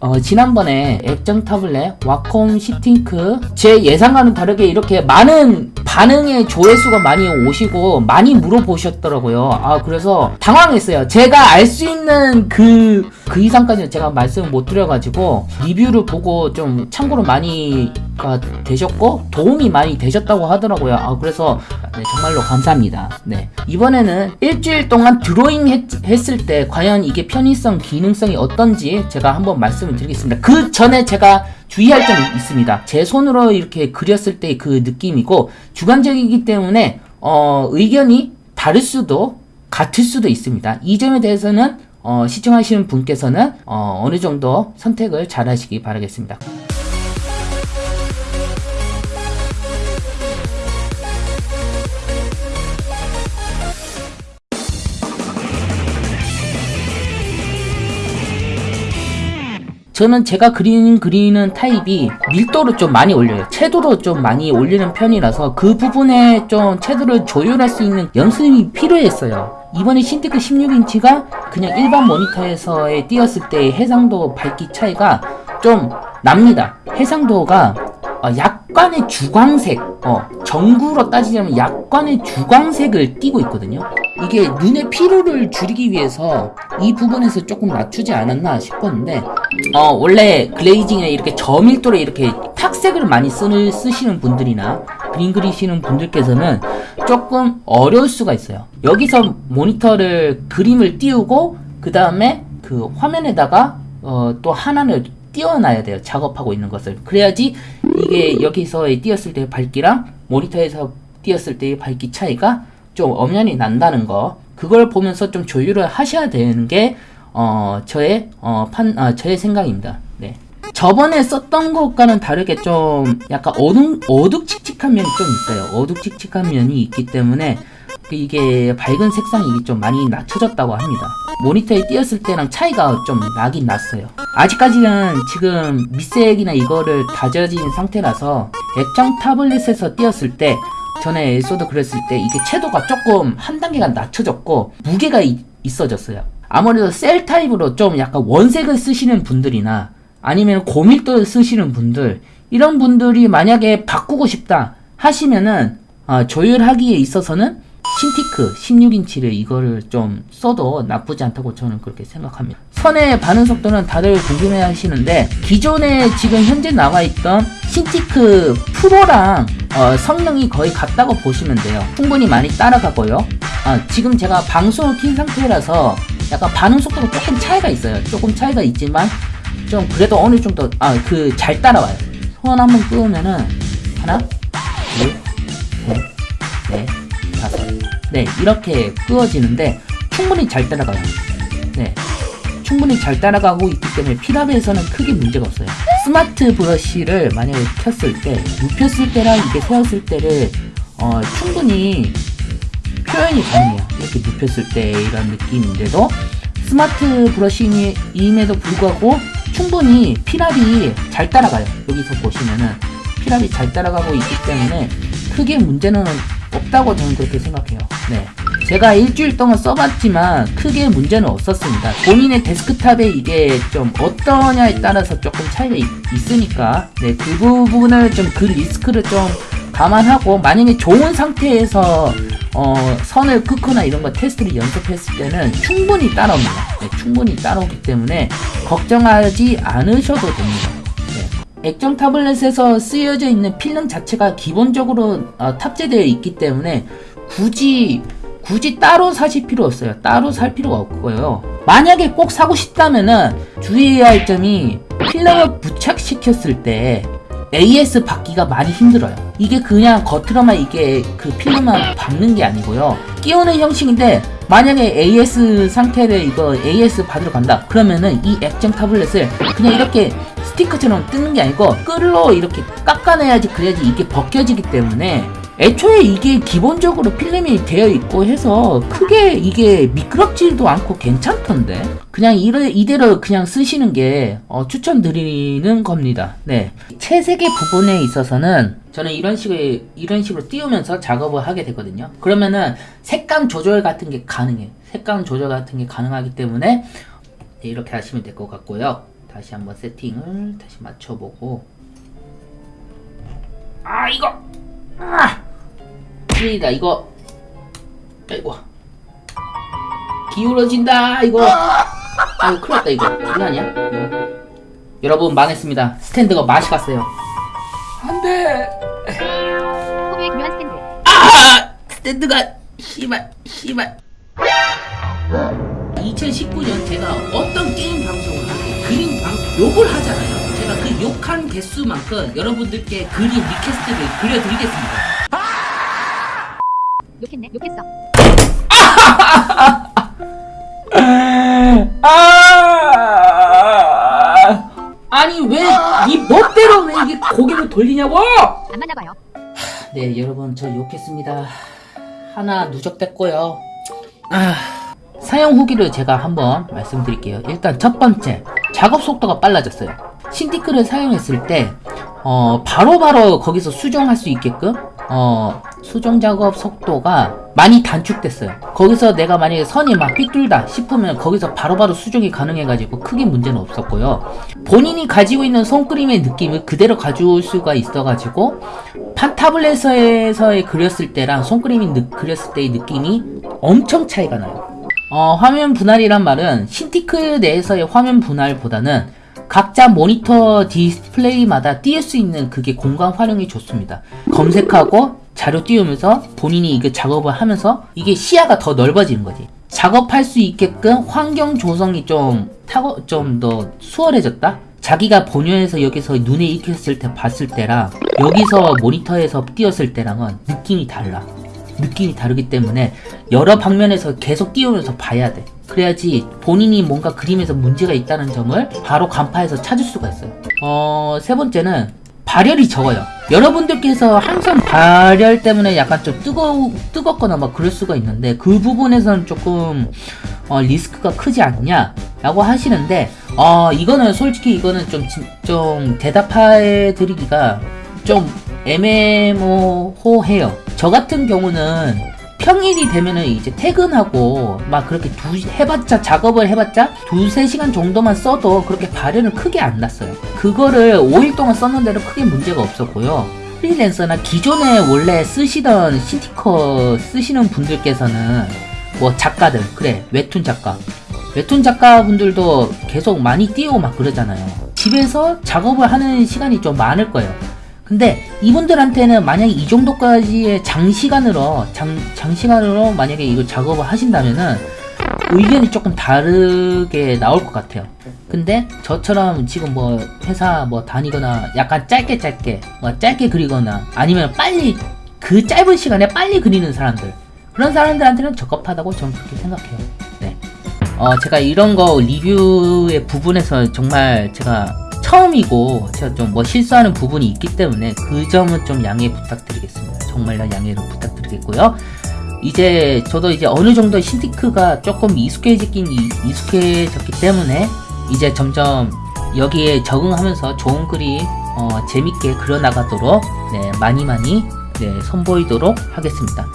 어, 지난번에 액정 타블렛 와콤 시팅크 제 예상과는 다르게 이렇게 많은 반응의 조회수가 많이 오시고 많이 물어보셨더라고요. 아 그래서 당황했어요. 제가 알 수 있는 그, 그 이상까지는 제가 말씀을 못 드려가지고 리뷰를 보고 좀 참고로 많이 가 되셨고 도움이 많이 되셨다고 하더라고요. 아 그래서 네, 정말로 감사합니다. 네 이번에는 일주일 동안 드로잉 했, 했을 때 과연 이게 편의성, 기능성이 어떤지 제가 한번 말씀을 드리겠습니다. 그 전에 제가 주의할 점이 있습니다. 제 손으로 이렇게 그렸을 때 그 느낌이고 주관적이기 때문에 어, 의견이 다를 수도 같을 수도 있습니다. 이 점에 대해서는 어, 시청하시는 분께서는 어, 어느 정도 선택을 잘 하시기 바라겠습니다. 저는 제가 그리는 그리는 타입이 밀도를 좀 많이 올려요. 채도로 좀 많이 올리는 편이라서 그 부분에 좀 채도를 조율할 수 있는 연습이 필요했어요. 이번에 신테크 16인치가 그냥 일반 모니터에서의 띄었을 때 해상도 밝기 차이가 좀 납니다. 해상도가 어, 약간의 주광색 어, 전구로 따지자면 약간의 주광색을 띠고 있거든요 이게 눈의 피로를 줄이기 위해서 이 부분에서 조금 낮추지 않았나 싶었는데 어 원래 글레이징에 이렇게 저밀도로 이렇게 탁색을 많이 쓰는, 쓰시는 분들이나 그림 그리시는 분들께서는 조금 어려울 수가 있어요. 여기서 모니터를 그림을 띄우고 그 다음에 그 화면에다가 어, 또 하나를 띄워놔야 돼요. 작업하고 있는 것을. 그래야지 이게 여기서 띄었을 때의 밝기랑 모니터에서 띄었을 때의 밝기 차이가 좀 엄연히 난다는 거 그걸 보면서 좀 조율을 하셔야 되는 게 어, 저의 어, 판, 아, 저의 생각입니다. 네. 저번에 썼던 것과는 다르게 좀 약간 어둑, 어둑칙칙한 면이 좀 있어요. 어둑칙칙한 면이 있기 때문에 이게 밝은 색상이 좀 많이 낮춰졌다고 합니다. 모니터에 띄었을 때랑 차이가 좀 나긴 났어요. 아직까지는 지금 밑색이나 이거를 다져진 상태라서 액정 tablet에서 띄었을 때 전에 에소드 그랬을 때 이게 채도가 조금 한 단계가 낮춰졌고 무게가 이, 있어졌어요. 아무래도 셀 타입으로 좀 약간 원색을 쓰시는 분들이나 아니면 고밀도를 쓰시는 분들 이런 분들이 만약에 바꾸고 싶다 하시면은 어, 조율하기에 있어서는 신티크 16인치를 이거를 좀 써도 나쁘지 않다고 저는 그렇게 생각합니다. 선의 반응 속도는 다들 궁금해 하시는데 기존에 지금 현재 나와 있던 신티크 프로랑 어, 성능이 거의 같다고 보시면 돼요. 충분히 많이 따라가고요. 아, 지금 제가 방송을 킨 상태라서 약간 반응 속도가 조금 차이가 있어요. 조금 차이가 있지만 좀 그래도 어느 정도 아 그 잘 따라와요. 손 한번 끄으면은 하나, 둘, 셋, 넷, 다섯. 네 이렇게 끄어지는데 충분히 잘 따라가요. 네. 충분히 잘 따라가고 있기 때문에 피랍에서는 크게 문제가 없어요. 스마트 브러쉬를 만약에 켰을 때, 눕혔을 때랑 이게 세웠을 때를 어, 충분히 표현이 가능해요. 이렇게 눕혔을 때 이런 느낌인데도 스마트 브러쉬임에도 불구하고 충분히 피랍이 잘 따라가요. 여기서 보시면은 피랍이 잘 따라가고 있기 때문에 크게 문제는 없다고 저는 그렇게 생각해요. 네. 제가 일주일 동안 써봤지만 크게 문제는 없었습니다. 본인의 데스크탑에 이게 좀 어떠냐에 따라서 조금 차이가 있, 으니까 네, 그 부분을 좀 그 리스크를 좀 감안하고 만약에 좋은 상태에서 어, 선을 긋거나 이런 거 테스트를 연습했을 때는 충분히 따라옵니다. 네, 충분히 따라오기 때문에 걱정하지 않으셔도 됩니다. 네. 액정 타블렛에서 쓰여져 있는 필름 자체가 기본적으로 어, 탑재되어 있기 때문에 굳이 굳이 따로 사실 필요 없어요. 따로 살 필요가 없고요. 만약에 꼭 사고 싶다면 은 주의해야 할 점이 필름을 부착시켰을 때 AS 받기가 많이 힘들어요. 이게 그냥 겉으로만 이게 그 필름만 박는 게 아니고요. 끼우는 형식인데 만약에 AS 상태를 이거 AS 받으러 간다 그러면은 이 액정 타블렛을 그냥 이렇게 스티커처럼 뜯는 게 아니고 끌로 이렇게 깎아내야지 그래야지 이게 벗겨지기 때문에 애초에 이게 기본적으로 필름이 되어 있고 해서 크게 이게 미끄럽지도 않고 괜찮던데? 그냥 이래, 이대로 그냥 쓰시는 게 어, 추천드리는 겁니다. 네. 채색의 부분에 있어서는 저는 이런 식으로 이런 식으로 띄우면서 작업을 하게 되거든요. 그러면은 색감 조절 같은 게 가능해요. 색감 조절 같은 게 가능하기 때문에 네, 이렇게 하시면 될 것 같고요. 다시 한번 세팅을 다시 맞춰보고. 아 이거! 아 큰일이다 이거. 아이고. 기울어진다 이거. 아이고 큰일났다 이거. 장난이야? 이거. 여러분 망했습니다. 스탠드가 맛이 갔어요. 안돼. 스탠드. 아 스탠드가 씨발 씨발 2019년 제가 어떤 게임 방송을 하고 그림 방 욕을 하잖아요. 제가 그 욕한 개수만큼 여러분들께 그림 request를 그려드리겠습니다 욕했네. 욕했어. 아 아니 왜 이 멋대로 왜 이게 고개를 돌리냐고 안 맞나봐요. 네 여러분 저 욕했습니다 하나 누적됐고요 아, 사용 후기를 제가 한번 말씀드릴게요 일단 첫 번째 작업 속도가 빨라졌어요 신티크를 사용했을 때 어, 바로바로 거기서 수정할 수 있게끔 어, 수정 작업 속도가 많이 단축됐어요 거기서 내가 만약에 선이 막 삐뚤다 싶으면 거기서 바로 바로 수정이 가능해가지고 크게 문제는 없었고요 본인이 가지고 있는 손그림의 느낌을 그대로 가져올 수가 있어가지고 판타블렛에서의 그렸을 때랑 손그림이 느- 그렸을 때의 느낌이 엄청 차이가 나요. 어, 화면 분할이란 말은 신티크 내에서의 화면 분할보다는 각자 모니터 디스플레이마다 띄울 수 있는 그게 공간 활용이 좋습니다. 검색하고 자료 띄우면서 본인이 이게 작업을 하면서 이게 시야가 더 넓어지는 거지. 작업할 수 있게끔 환경 조성이 좀 타고 좀 더 수월해졌다. 자기가 본연에서 여기서 눈에 익혔을 때 봤을 때랑 여기서 모니터에서 띄었을 때랑은 느낌이 달라. 느낌이 다르기 때문에 여러 방면에서 계속 띄우면서 봐야 돼. 그래야지 본인이 뭔가 그림에서 문제가 있다는 점을 바로 간파해서 찾을 수가 있어요. 어, 세 번째는 발열이 적어요. 여러분들께서 항상 발열 때문에 약간 좀 뜨거, 뜨겁거나 막 그럴 수가 있는데 그 부분에서는 조금 어, 리스크가 크지 않냐? 라고 하시는데 어, 이거는 솔직히 이거는 좀, 진- 좀 대답해 드리기가 좀 애매모호해요. 저 같은 경우는 평일이 되면은 이제 퇴근하고 막 그렇게 두 해봤자 작업을 해봤자 두세 시간 정도만 써도 그렇게 발열은 크게 안 났어요. 그거를 5일 동안 썼는데도 크게 문제가 없었고요. 프리랜서나 기존에 원래 쓰시던 시티커 쓰시는 분들께서는 뭐 작가들 그래 웹툰 작가 웹툰 작가 분들도 계속 많이 띄우고 막 그러잖아요. 집에서 작업을 하는 시간이 좀 많을 거예요. 근데 이분들한테는 만약에 이 정도까지의 장시간으로 장, 장시간으로 만약에 이걸 작업을 하신다면은 의견이 조금 다르게 나올 것 같아요. 근데 저처럼 지금 뭐 회사 뭐 다니거나 약간 짧게 짧게 뭐 짧게 그리거나 아니면 빨리 그 짧은 시간에 빨리 그리는 사람들 그런 사람들한테는 적합하다고 저는 그렇게 생각해요. 네. 어, 제가 이런 거 리뷰의 부분에서 정말 제가 처음이고 제가 좀 뭐 실수하는 부분이 있기 때문에 그 점은 좀 양해 부탁드리겠습니다. 정말 양해를 부탁드리겠고요. 이제 저도 이제 어느 정도 신티크가 조금 익숙해지긴 이- 익숙해졌기 때문에 이제 점점 여기에 적응하면서 좋은 그림 어, 재밌게 그려나가도록 네, 많이 많이 네, 선보이도록 하겠습니다.